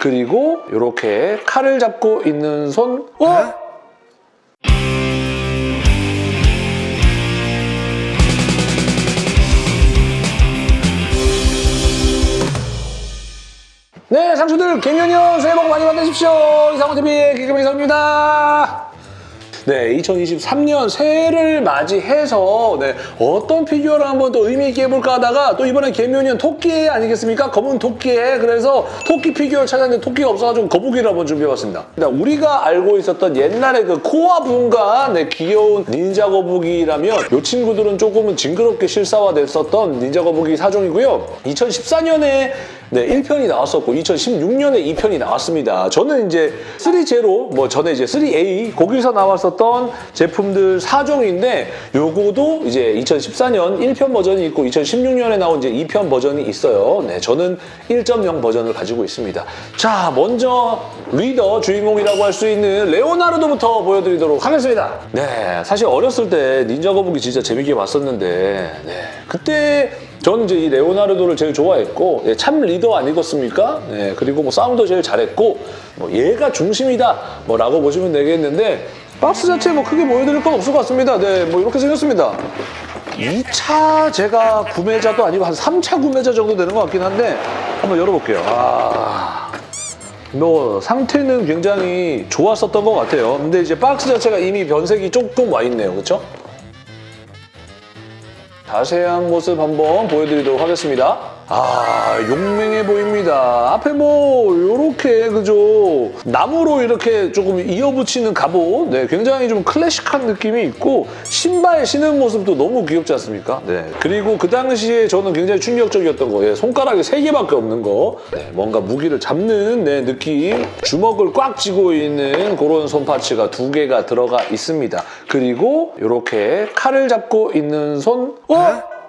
그리고 이렇게 칼을 잡고 있는 손. 어? 네, 상추들 계묘년 새해 복 많이 받으십시오. 이상호TV의 개그맨 이상호입니다. 네, 2023년 새해를 맞이해서 네, 어떤 피규어를 한번 또 의미 있게 해볼까 하다가 또 이번에 계묘년 토끼 아니겠습니까? 검은 토끼에 그래서 토끼 피규어를 찾았는데 토끼가 없어가지고 거북이를 한번 준비해봤습니다. 일단 우리가 알고 있었던 옛날에 그 cowabunga 네, 귀여운 닌자 거북이라면 이 친구들은 조금은 징그럽게 실사화됐었던 닌자 거북이 사종이고요. 2014년에 네, 1편이 나왔었고 2016년에 2편이 나왔습니다. 저는 이제 3제로 뭐 전에 이제 3A 거기서 나왔었던 제품들 4종인데 요거도 이제 2014년 1편 버전이 있고 2016년에 나온 이제 2편 버전이 있어요. 네, 저는 1.0 버전을 가지고 있습니다. 자, 먼저 리더 주인공이라고 할 수 있는 레오나르도부터 보여드리도록 하겠습니다. 네, 사실 어렸을 때 닌자 거북이 진짜 재밌게 봤었는데 네, 그때 저는 이제 이 레오나르도를 제일 좋아했고 예, 참 리더 아니겠습니까? 예, 그리고 뭐 싸움도 제일 잘했고 뭐 얘가 중심이다 뭐라고 보시면 되겠는데 박스 자체 뭐 크게 보여드릴 건 없을 것 같습니다. 네, 뭐 이렇게 생겼습니다. 2차 제가 구매자도 아니고 한 3차 구매자 정도 되는 것 같긴 한데 한번 열어볼게요. 아, 뭐 상태는 굉장히 좋았었던 것 같아요. 근데 이제 박스 자체가 이미 변색이 조금 와 있네요. 그렇죠? 자세한 모습 한번 보여드리도록 하겠습니다. 아, 용맹해 보입니다. 앞에 뭐 이렇게 그죠? 나무로 이렇게 조금 이어붙이는 갑옷. 네, 굉장히 좀 클래식한 느낌이 있고 신발 신은 모습도 너무 귀엽지 않습니까? 네. 그리고 그 당시에 저는 굉장히 충격적이었던 거예요. 손가락이 세 개밖에 없는 거. 네, 뭔가 무기를 잡는 네, 느낌. 주먹을 꽉 쥐고 있는 그런 손파츠가 두 개가 들어가 있습니다. 그리고 이렇게 칼을 잡고 있는 손. 어?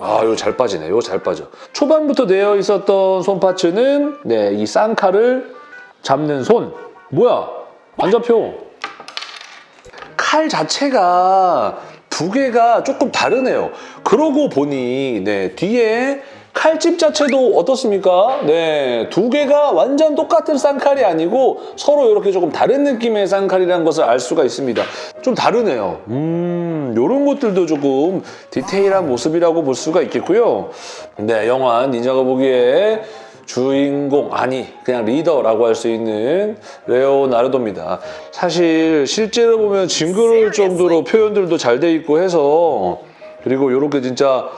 아, 이거 잘 빠지네. 이거 잘 빠져. 초반부터 되어 있었던 손파츠는 네, 이 쌍칼을 잡는 손. 뭐야? 안 잡혀. 칼 자체가 두 개가 조금 다르네요. 그러고 보니 네, 뒤에 칼집 자체도 어떻습니까? 네, 두 개가 완전 똑같은 쌍칼이 아니고 서로 이렇게 조금 다른 느낌의 쌍칼이라는 것을 알 수가 있습니다. 좀 다르네요. 음, 이런 것들도 조금 디테일한 모습이라고 볼 수가 있겠고요. 네, 영화 닌자 거북이의 주인공 아니 그냥 리더라고 할 수 있는 레오나르도입니다. 사실 실제로 보면 징그러울 정도로 표현들도 잘 돼 있고 해서 그리고 이렇게 진짜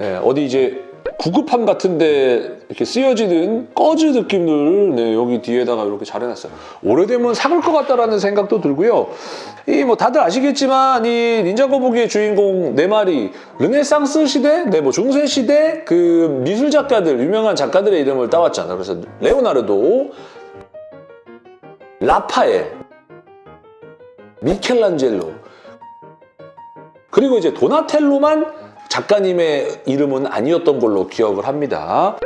예, 어디 이제 구급함 같은데 이렇게 쓰여지는 꺼즈 느낌들 네, 여기 뒤에다가 이렇게 잘 해놨어요. 오래되면 삭을 것 같다라는 생각도 들고요. 이 뭐 다들 아시겠지만 이 닌자 거북이의 주인공 네 마리 르네상스 시대, 네 뭐 중세 시대 그 미술 작가들 유명한 작가들의 이름을 따왔잖아요. 그래서 레오나르도, 라파엘, 미켈란젤로 그리고 이제 도나텔로만 작가님의 이름은 아니었던 걸로 기억을 합니다.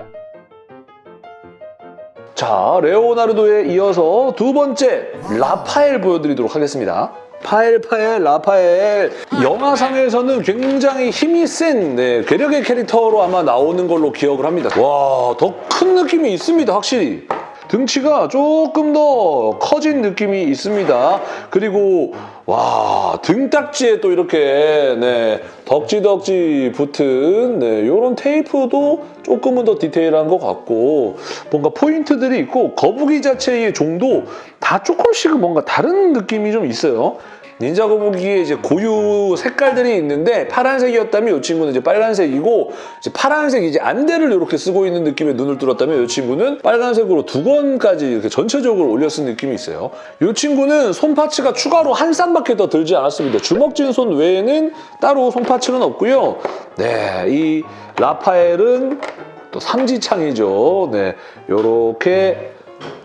자, 레오나르도에 이어서 두 번째 라파엘 보여드리도록 하겠습니다. 파엘 파엘 라파엘 영화상에서는 굉장히 힘이 센 네, 괴력의 캐릭터로 아마 나오는 걸로 기억을 합니다. 와, 더 큰 느낌이 있습니다, 확실히. 등치가 조금 더 커진 느낌이 있습니다. 그리고 와 등딱지에 또 이렇게 네, 덕지덕지 붙은 네, 이런 테이프도 조금은 더 디테일한 것 같고 뭔가 포인트들이 있고 거북이 자체의 종도 다 조금씩은 뭔가 다른 느낌이 좀 있어요. 닌자 거북이의 이제 고유 색깔들이 있는데 파란색이었다면 이 친구는 이제 빨간색이고 이제 파란색 이제 안대를 이렇게 쓰고 있는 느낌의 눈을 뚫었다면 이 친구는 빨간색으로 두 건까지 이렇게 전체적으로 올려 쓴 느낌이 있어요. 이 친구는 손 파츠가 추가로 한 쌍밖에 더 들지 않았습니다. 주먹진 손 외에는 따로 손 파츠는 없고요. 네, 이 라파엘은 또 삼지창이죠. 네, 요렇게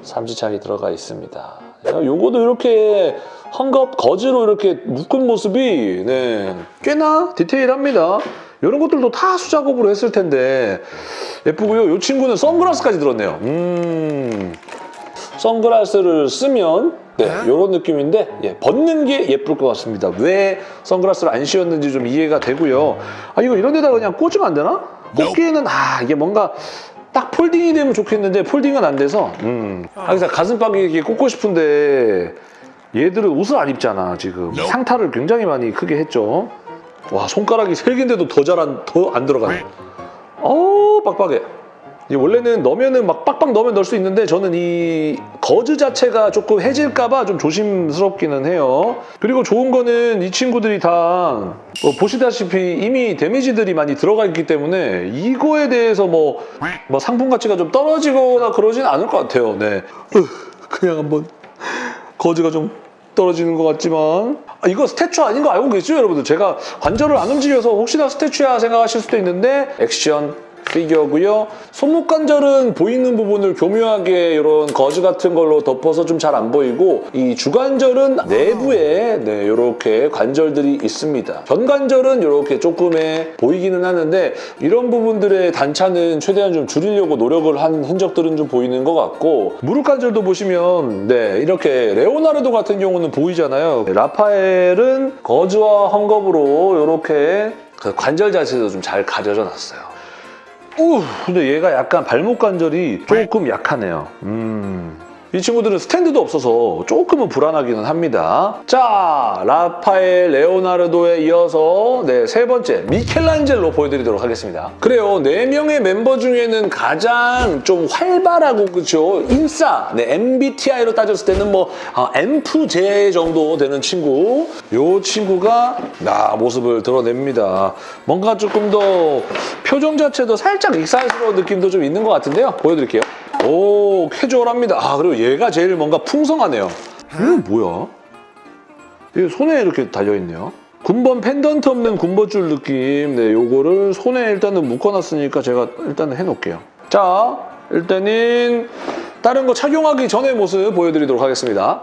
삼지창이 들어가 있습니다. 요거도 이렇게 헝겊 거즈로 이렇게 묶은 모습이 네, 꽤나 디테일합니다. 이런 것들도 다 수작업으로 했을 텐데 예쁘고요. 이 친구는 선글라스까지 들었네요. 음, 선글라스를 쓰면 네, 이런 느낌인데 예, 벗는 게 예쁠 것 같습니다. 왜 선글라스를 안 씌웠는지 좀 이해가 되고요. 아 이거 이런 데다가 그냥 꽂으면 안 되나? 꽂기에는 아 이게 뭔가 딱 폴딩이 되면 좋겠는데 폴딩은 안 돼서. 음. 항상 가슴팍이 이렇게 꽂고 싶은데 얘들은 옷을 안 입잖아 지금. 상타를 굉장히 많이 크게 했죠. 와 손가락이 세 개인데도 더 잘 안 더 안 들어가네. 어우 빡빡해. 이 원래는 넣으면은 막 빡빡 넣으면 넣을 수 있는데 저는 이 거즈 자체가 조금 해질까봐 좀 조심스럽기는 해요. 그리고 좋은 거는 이 친구들이 다 뭐 보시다시피 이미 데미지들이 많이 들어가 있기 때문에 이거에 대해서 뭐, 뭐 상품 가치가 좀 떨어지거나 그러진 않을 것 같아요. 네. 으, 그냥 한번 거즈가 좀 떨어지는 것 같지만 아, 이거 스태츄 아닌 거 알고 계시죠 여러분들? 제가 관절을 안 움직여서 혹시나 스태츄야 생각하실 수도 있는데 액션 피규어고요. 손목 관절은 보이는 부분을 교묘하게 이런 거즈 같은 걸로 덮어서 좀 잘 안 보이고 이 주관절은 내부에 네, 이렇게 관절들이 있습니다. 견관절은 이렇게 조금의 보이기는 하는데 이런 부분들의 단차는 최대한 좀 줄이려고 노력을 한 흔적들은 좀 보이는 것 같고 무릎 관절도 보시면 네 이렇게 레오나르도 같은 경우는 보이잖아요. 라파엘은 거즈와 헝겊으로 이렇게 그 관절 자체도 좀 잘 가려져 놨어요. 우 근데 얘가 약간 발목 관절이 조금 약하네요. 음. 이 친구들은 스탠드도 없어서 조금은 불안하기는 합니다. 자, 라파엘 레오나르도에 이어서 네, 세 번째 미켈란젤로 보여드리도록 하겠습니다. 그래요, 네 명의 멤버 중에는 가장 좀 활발하고 그렇죠, 인싸, 네, MBTI로 따졌을 때는 뭐 아, MFJ 정도 되는 친구. 이 친구가 나 모습을 드러냅니다. 뭔가 조금 더 표정 자체도 살짝 익살스러운 느낌도 좀 있는 것 같은데요. 보여드릴게요. 오, 캐주얼합니다. 아, 그리고 얘가 제일 뭔가 풍성하네요. 이거 뭐야? 이게 손에 이렇게 달려있네요. 군번 펜던트 없는 군번줄 느낌. 네, 요거를 손에 일단은 묶어놨으니까 제가 일단은 해놓을게요. 자, 일단은 다른 거 착용하기 전의 모습 보여드리도록 하겠습니다.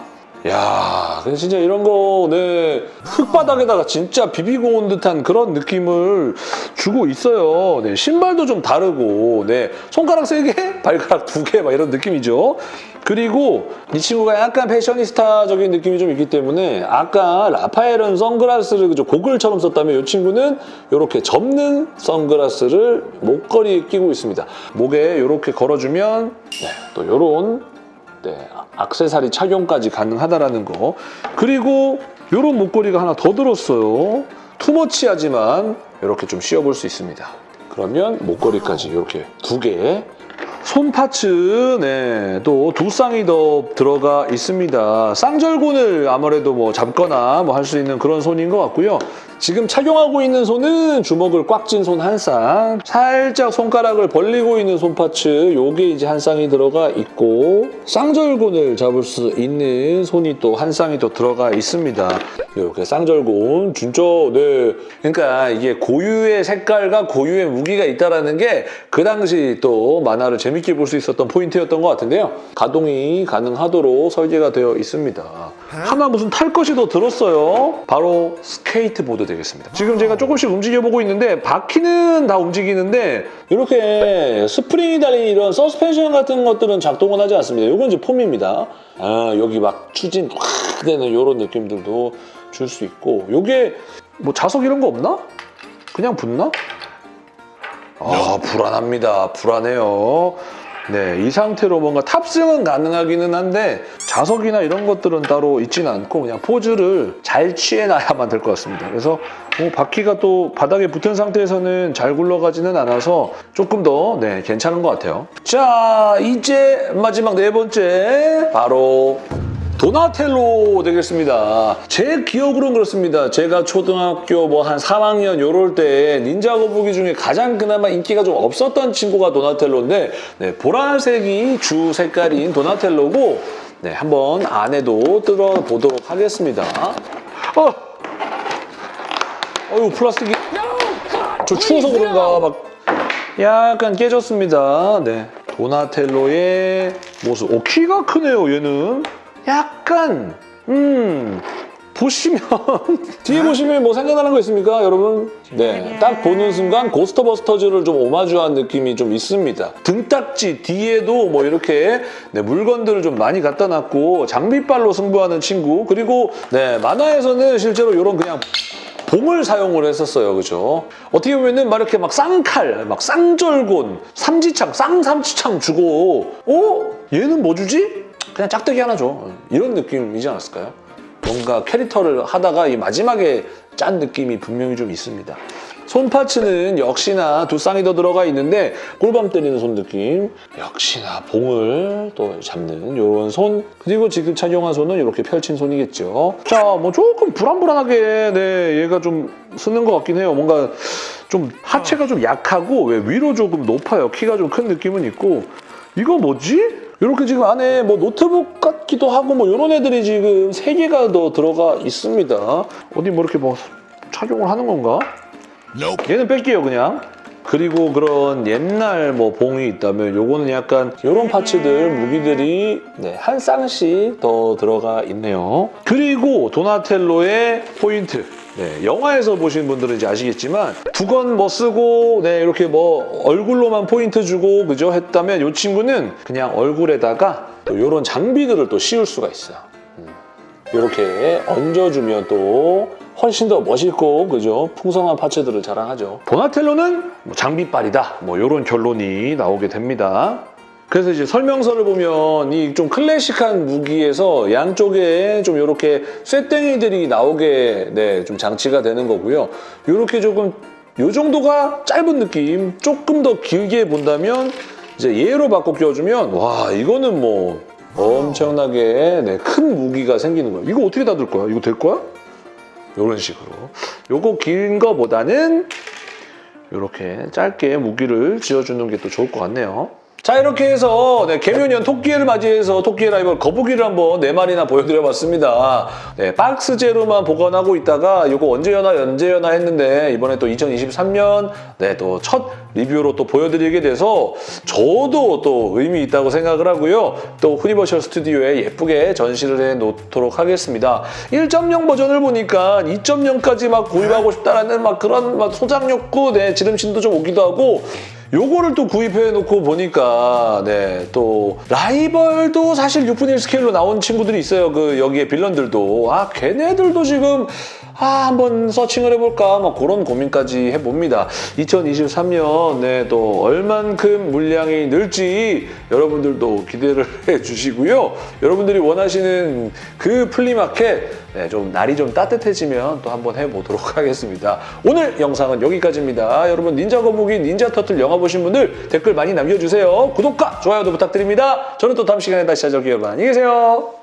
야, 근데 진짜 이런 거, 네, 흙바닥에다가 진짜 비비고 온 듯한 그런 느낌을 주고 있어요. 네, 신발도 좀 다르고, 네, 손가락 세 개, 발가락 두 개, 막 이런 느낌이죠. 그리고 이 친구가 약간 패셔니스타적인 느낌이 좀 있기 때문에 아까 라파엘은 선글라스를 그저 고글처럼 썼다면 이 친구는 이렇게 접는 선글라스를 목걸이에 끼고 있습니다. 목에 이렇게 걸어주면 네, 또 이런 네, 악세사리 착용까지 가능하다라는 거. 그리고 이런 목걸이가 하나 더 들었어요. 투머치하지만 이렇게 좀 씌워볼 수 있습니다. 그러면 목걸이까지 이렇게 두 개. 손 파츠, 네, 또 두 쌍이 더 들어가 있습니다. 쌍절곤을 아무래도 뭐 잡거나 뭐 할 수 있는 그런 손인 것 같고요. 지금 착용하고 있는 손은 주먹을 꽉 쥔 손 한 쌍, 살짝 손가락을 벌리고 있는 손 파츠, 요게 이제 한 쌍이 들어가 있고 쌍절곤을 잡을 수 있는 손이 또 한 쌍이 더 들어가 있습니다. 이렇게 쌍절곤, 진짜 네. 그러니까 이게 고유의 색깔과 고유의 무기가 있다라는 게 그 당시 또 만화를 재밌게 볼 수 있었던 포인트였던 것 같은데요. 가동이 가능하도록 설계가 되어 있습니다. 하나 무슨 탈 것이 더 들었어요. 바로 스케이트보드 되겠습니다. 지금 제가 조금씩 움직여보고 있는데 바퀴는 다 움직이는데 이렇게 스프링이 달린 이런 서스펜션 같은 것들은 작동은 하지 않습니다. 이건 이제 폼입니다. 아, 여기 막 추진 확 되는 이런 느낌들도 줄 수 있고 이게 뭐 자석 이런 거 없나? 그냥 붙나? 아 불안합니다. 불안해요. 네, 이 상태로 뭔가 탑승은 가능하기는 한데 자석이나 이런 것들은 따로 있지는 않고 그냥 포즈를 잘 취해놔야만 될 것 같습니다. 그래서 뭐 바퀴가 또 바닥에 붙은 상태에서는 잘 굴러가지는 않아서 조금 더 네, 괜찮은 것 같아요. 자, 이제 마지막 네 번째 바로 도나텔로 되겠습니다. 제 기억으로는 그렇습니다. 제가 초등학교 뭐 한 3학년 요럴 때 닌자 거북이 중에 가장 그나마 인기가 좀 없었던 친구가 도나텔로인데 네, 보라색이 주 색깔인 도나텔로고 네, 한번 안에도 뜯어보도록 하겠습니다. 어! 어휴 플라스틱이 저 추워서 그런가 막 약간 깨졌습니다. 네. 도나텔로의 모습. 오, 키가 크네요, 얘는. 약간, 음, 보시면, 뒤에 보시면 뭐 생각나는 거 있습니까, 여러분? 네. 딱 보는 순간 고스터버스터즈를 좀 오마주한 느낌이 좀 있습니다. 등딱지 뒤에도 뭐 이렇게 네, 물건들을 좀 많이 갖다 놨고, 장비빨로 승부하는 친구. 그리고, 네, 만화에서는 실제로 이런 그냥 봉을 사용을 했었어요. 그죠? 어떻게 보면은 막 이렇게 막 쌍칼, 막 쌍절곤, 삼지창, 쌍삼지창 주고 어? 얘는 뭐 주지? 그냥 짝대기 하나 줘. 이런 느낌이지 않았을까요? 뭔가 캐릭터를 하다가 이 마지막에 짠 느낌이 분명히 좀 있습니다. 손 파츠는 역시나 두 쌍이 더 들어가 있는데 꿀밤 때리는 손 느낌 역시나 봉을 또 잡는 이런 손 그리고 지금 착용한 손은 이렇게 펼친 손이겠죠 자 뭐 조금 불안불안하게 네 얘가 좀 쓰는 것 같긴 해요 뭔가 좀 하체가 좀 약하고 왜 위로 조금 높아요 키가 좀 큰 느낌은 있고 이거 뭐지? 이렇게 지금 안에 뭐 노트북 같기도 하고 뭐 이런 애들이 지금 세 개가 더 들어가 있습니다. 어디 뭐 이렇게 뭐 착용을 하는 건가? 얘는 뺄게요 그냥. 그리고 그런 옛날 뭐 봉이 있다면 요거는 약간 이런 파츠들 무기들이 네, 한 쌍씩 더 들어가 있네요. 그리고 도나텔로의 포인트 네, 영화에서 보신 분들은 이제 아시겠지만 두건 뭐 쓰고 네, 이렇게 뭐 얼굴로만 포인트 주고 그죠 했다면 이 친구는 그냥 얼굴에다가 또 이런 장비들을 또 씌울 수가 있어요. 이렇게 얹어주면 또 훨씬 더 멋있고 그죠 풍성한 파츠들을 자랑하죠. 도나텔로는 뭐 장비빨이다 뭐 이런 결론이 나오게 됩니다 그래서 이제 설명서를 보면 이 좀 클래식한 무기에서 양쪽에 좀 이렇게 쇠땡이들이 나오게 네, 좀 장치가 되는 거고요 이렇게 조금 요 정도가 짧은 느낌 조금 더 길게 본다면 이제 얘로 바꿔 끼워주면 와 이거는 뭐 엄청나게 네, 큰 무기가 생기는 거예요. 이거 어떻게 닫을 거야? 이거 될 거야? 이런 식으로. 요거 긴 거보다는 이렇게 짧게 무기를 지어주는 게 또 좋을 것 같네요. 자 이렇게 해서 네, 개묘년 토끼를 맞이해서 토끼 라이벌 거북이를 한번 네 마리나 보여드려봤습니다. 네, 박스제로만 보관하고 있다가 이거 언제 여나 언제 여나 했는데 이번에 또 2023년 네, 또 첫 리뷰로 또 보여드리게 돼서 저도 또 의미 있다고 생각을 하고요. 또 후니버셜 스튜디오에 예쁘게 전시를 해놓도록 하겠습니다. 1.0 버전을 보니까 2.0까지 막 구입하고 싶다라는 막 그런 막 소장 욕구, 네, 지름신도 좀 오기도 하고 요거를 또 구입해 놓고 보니까 네 또 라이벌도 사실 6분의 1 스케일로 나온 친구들이 있어요. 그 여기에 빌런들도 아 걔네들도 지금 아 한번 searching을 해볼까 막 그런 고민까지 해봅니다. 2023년 네, 또 얼만큼 물량이 늘지 여러분들도 기대를 해주시고요. 여러분들이 원하시는 그 flea market 네, 좀 날이 좀 따뜻해지면 또 한번 해보도록 하겠습니다. 오늘 영상은 여기까지입니다. 여러분 닌자 거북이 닌자 터틀 영화 보신 분들 댓글 많이 남겨주세요. 구독과 좋아요도 부탁드립니다. 저는 또 다음 시간에 다시 찾아올게요. 여러분 안녕히 계세요.